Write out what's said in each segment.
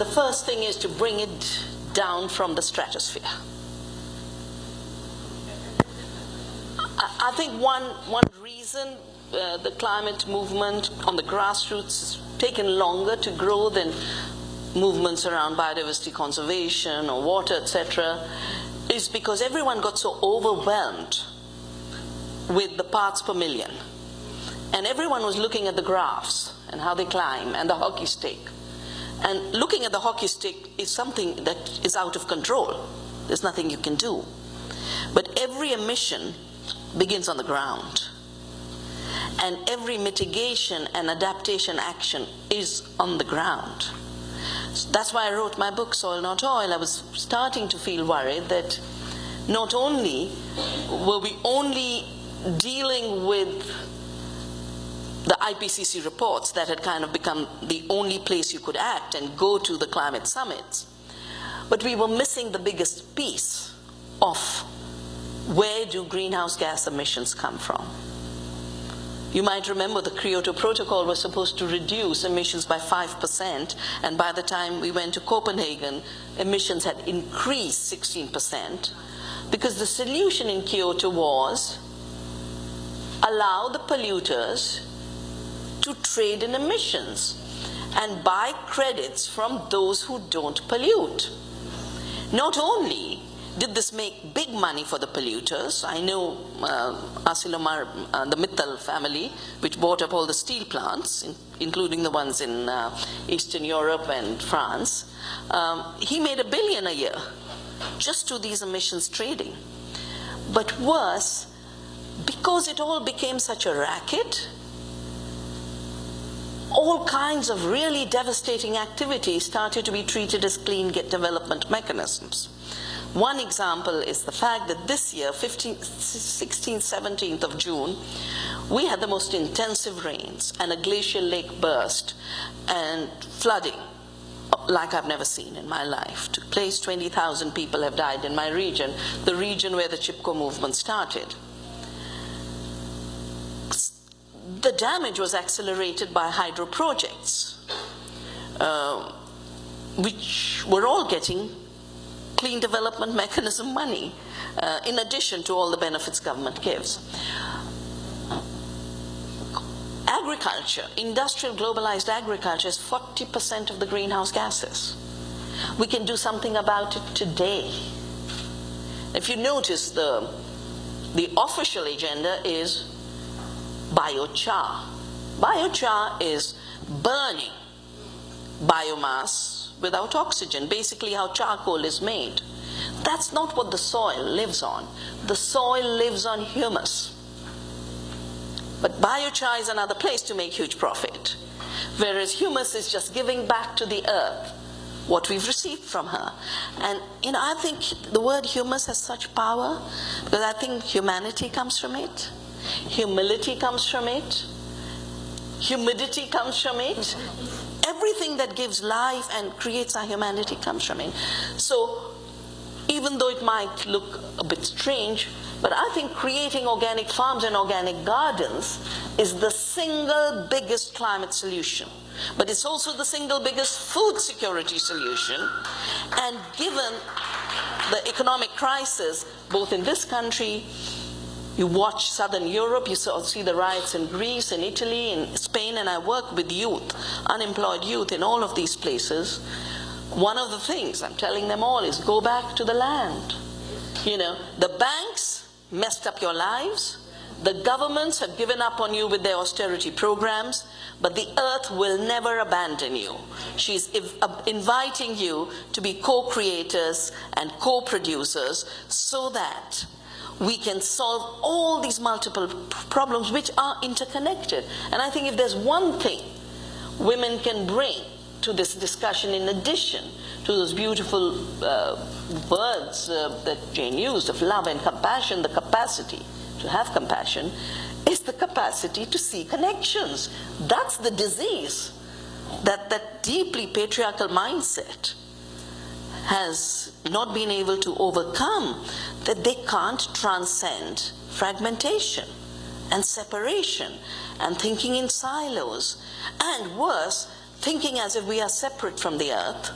the first thing is to bring it down from the stratosphere. I, I think one, one reason uh, the climate movement on the grassroots has taken longer to grow than movements around biodiversity conservation or water, etc., is because everyone got so overwhelmed with the parts per million. And everyone was looking at the graphs and how they climb and the hockey stick. And looking at the hockey stick is something that is out of control. There's nothing you can do. But every emission begins on the ground. And every mitigation and adaptation action is on the ground. That's why I wrote my book, Soil Not Oil. I was starting to feel worried that not only were we only dealing with the IPCC reports that had kind of become the only place you could act and go to the climate summits, but we were missing the biggest piece of where do greenhouse gas emissions come from. You might remember the Kyoto Protocol was supposed to reduce emissions by 5%, and by the time we went to Copenhagen, emissions had increased 16%, because the solution in Kyoto was allow the polluters to trade in emissions and buy credits from those who don't pollute. Not only did this make big money for the polluters, I know uh, Arcelor, uh, the Mittal family, which bought up all the steel plants, in, including the ones in uh, Eastern Europe and France, um, he made a billion a year just to these emissions trading. But worse, because it all became such a racket, all kinds of really devastating activities started to be treated as clean development mechanisms. One example is the fact that this year, 15, 16th, 17th of June, we had the most intensive rains and a glacial lake burst and flooding like I've never seen in my life. Took place, 20,000 people have died in my region, the region where the Chipko movement started the damage was accelerated by hydro projects, uh, which were all getting clean development mechanism money, uh, in addition to all the benefits government gives. Agriculture, industrial globalized agriculture is 40% of the greenhouse gases. We can do something about it today. If you notice, the, the official agenda is biochar. Biochar is burning biomass without oxygen, basically how charcoal is made. That's not what the soil lives on. The soil lives on humus. But biochar is another place to make huge profit. Whereas humus is just giving back to the earth what we've received from her. And, you know, I think the word humus has such power because I think humanity comes from it. Humility comes from it. Humidity comes from it. Everything that gives life and creates our humanity comes from it. So even though it might look a bit strange, but I think creating organic farms and organic gardens is the single biggest climate solution. But it's also the single biggest food security solution. And given the economic crisis, both in this country you watch Southern Europe, you see the riots in Greece, in Italy, in Spain, and I work with youth, unemployed youth in all of these places. One of the things I'm telling them all is go back to the land. You know, the banks messed up your lives. The governments have given up on you with their austerity programs, but the earth will never abandon you. She's inviting you to be co-creators and co-producers so that we can solve all these multiple problems which are interconnected. And I think if there's one thing women can bring to this discussion in addition to those beautiful uh, words uh, that Jane used of love and compassion, the capacity to have compassion, is the capacity to see connections. That's the disease, that, that deeply patriarchal mindset has not been able to overcome, that they can't transcend fragmentation and separation and thinking in silos. And worse, thinking as if we are separate from the earth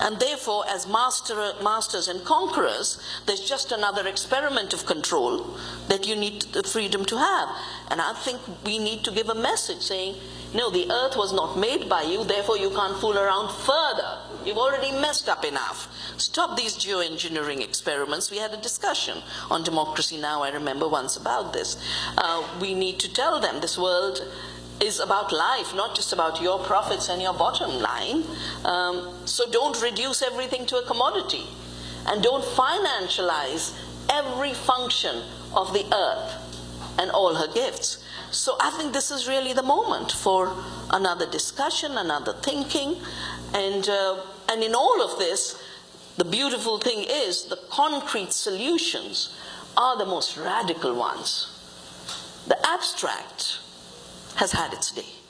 And therefore, as master, masters and conquerors, there's just another experiment of control that you need the freedom to have. And I think we need to give a message saying, no, the earth was not made by you, therefore you can't fool around further. You've already messed up enough. Stop these geoengineering experiments. We had a discussion on democracy now, I remember once about this. Uh, we need to tell them this world is about life, not just about your profits and your bottom line. Um, so don't reduce everything to a commodity. And don't financialize every function of the earth and all her gifts. So I think this is really the moment for another discussion, another thinking. And, uh, and in all of this, the beautiful thing is the concrete solutions are the most radical ones. The abstract has had its day.